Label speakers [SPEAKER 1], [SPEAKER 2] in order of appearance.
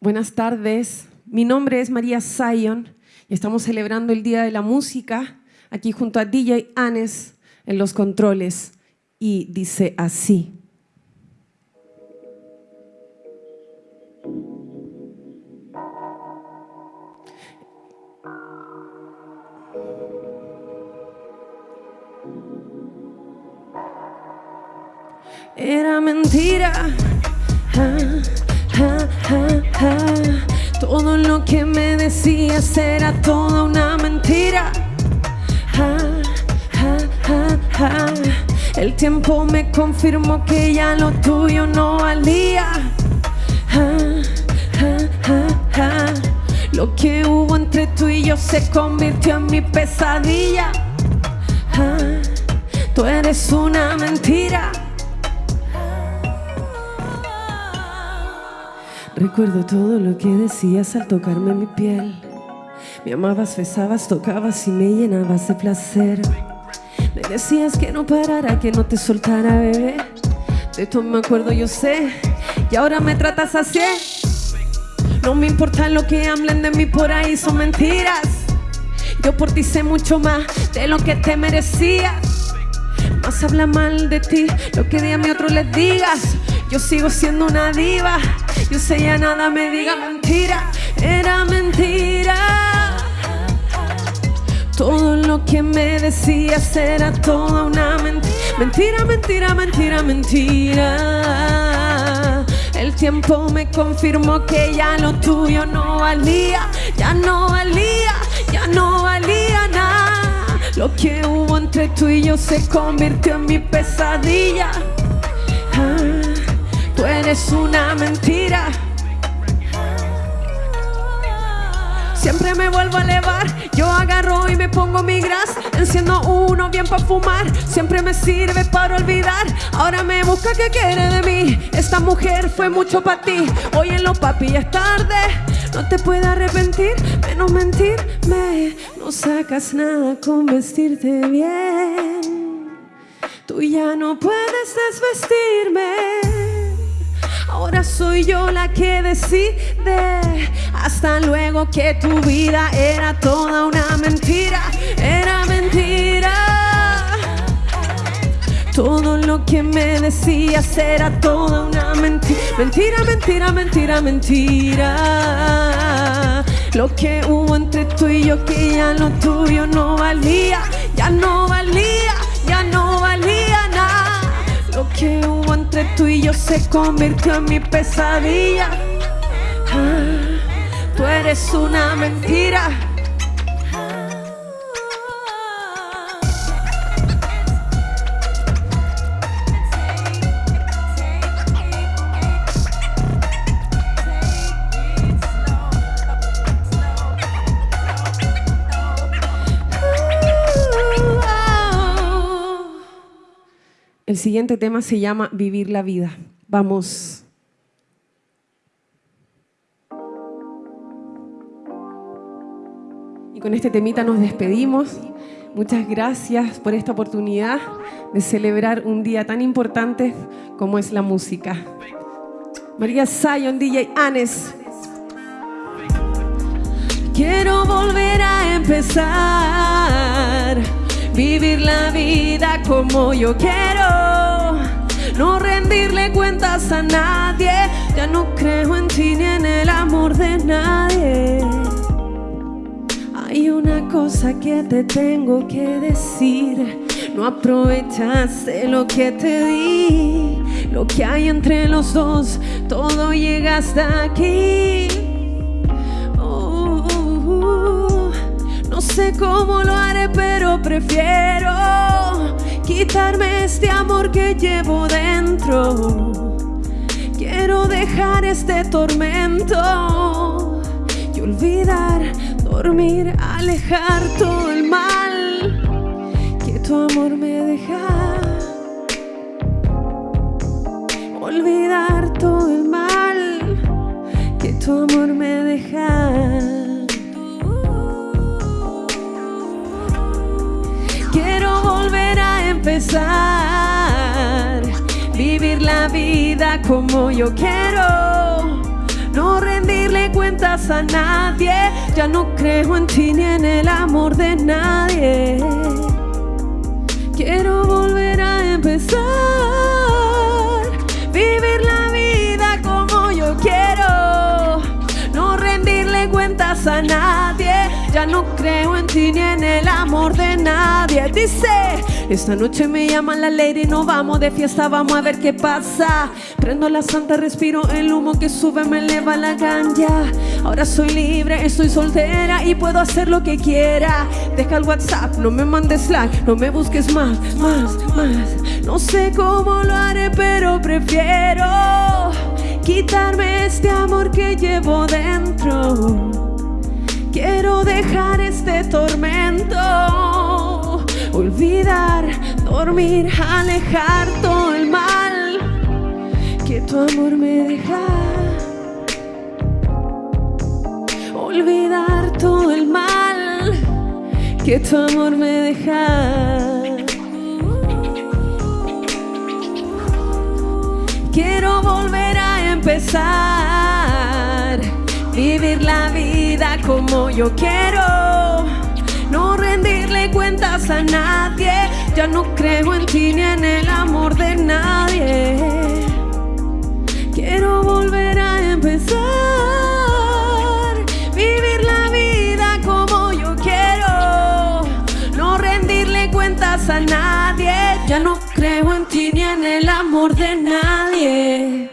[SPEAKER 1] Buenas tardes, mi nombre es María Zion y estamos celebrando el Día de la Música aquí junto a DJ Anes en los controles y dice así. Era mentira. Todo lo que me decías era toda una mentira. El tiempo me confirmó que ya lo tuyo no valía. Lo que hubo entre tú y yo se convirtió en mi pesadilla. Tú eres una mentira. Recuerdo todo lo que decías al tocarme mi piel. Me amabas, besabas, tocabas y me llenabas de placer. Me decías que no parara, que no te soltara, bebé. De esto me acuerdo, yo sé. Y ahora me tratas así. No me importa lo que hablen de mí por ahí, son mentiras. Yo por ti sé mucho más de lo que te merecías. Más habla mal de ti lo que de a mí otro les digas. Yo sigo siendo una diva. Yo sé ya nada me diga mentira. Era mentira. Todo lo que me decías era toda una mentira. Mentira, mentira, mentira, mentira. El tiempo me confirmó que ya lo tuyo no valía. Ya no valía, ya no valía nada. Lo que hubo entre tú y yo se convirtió en mi pesadilla. Ah. Eres una mentira. Siempre me vuelvo a elevar, yo agarro y me pongo mi gras Enciendo uno bien para fumar, siempre me sirve para olvidar Ahora me busca que quiere de mí, esta mujer fue mucho para ti Hoy en lo papi es tarde, no te puedes arrepentir Menos mentirme, no sacas nada con vestirte bien Tú ya no puedes desvestirme Ahora soy yo la que decide. Hasta luego que tu vida era toda una mentira. Era mentira. Todo lo que me decías era toda una mentira. Mentira, mentira, mentira, mentira. Lo que hubo entre tú y yo que ya lo tuyo no valía. Ya no valía, ya no valía que hubo entre tú y yo se convirtió en mi pesadilla. Ah, tú eres una mentira. El siguiente tema se llama Vivir la vida. Vamos. Y con este temita nos despedimos. Muchas gracias por esta oportunidad de celebrar un día tan importante como es la música. María Zion, DJ Anes. Quiero volver a empezar Vivir la vida como yo quiero. No rendirle cuentas a nadie. Ya no creo en ti ni en el amor de nadie. Hay una cosa que te tengo que decir. No aprovechaste lo que te di. Lo que hay entre los dos Todo llega hasta aquí. No sé cómo lo pero prefiero quitarme este amor que llevo dentro. Quiero dejar este tormento y olvidar, dormir, alejar todo el mal que tu amor me deja. Olvidar todo el mal que tu amor me deja. Empezar, vivir la vida como yo quiero, no rendirle cuentas a nadie. Ya no creo en ti ni en el amor de nadie. Quiero volver a empezar, vivir la vida como yo quiero, no rendirle cuentas a nadie. Ya no creo en ti ni en el amor de nadie. Dice, esta noche me llama la lady, no vamos de fiesta, vamos a ver qué pasa. Prendo la santa, respiro el humo que sube, me eleva la ganja. Ahora soy libre, estoy soltera y puedo hacer lo que quiera. Deja el WhatsApp, no me mandes Slack, no me busques más, más, más. No sé cómo lo haré, pero prefiero quitarme este amor que llevo dentro. Quiero dejar este tormento, olvidar, dormir, alejar todo el mal que tu amor me deja. Olvidar todo el mal que tu amor me deja. Quiero volver a empezar, vivir la vida como yo quiero, no rendirle cuentas a nadie, ya no creo en ti ni en el amor de nadie. Quiero volver a empezar, vivir la vida como yo quiero, no rendirle cuentas a nadie, ya no creo en ti ni en el amor de nadie.